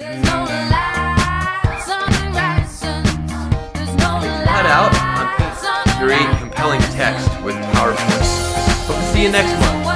Cut out on great compelling text with PowerPoint. Hope to see you next month.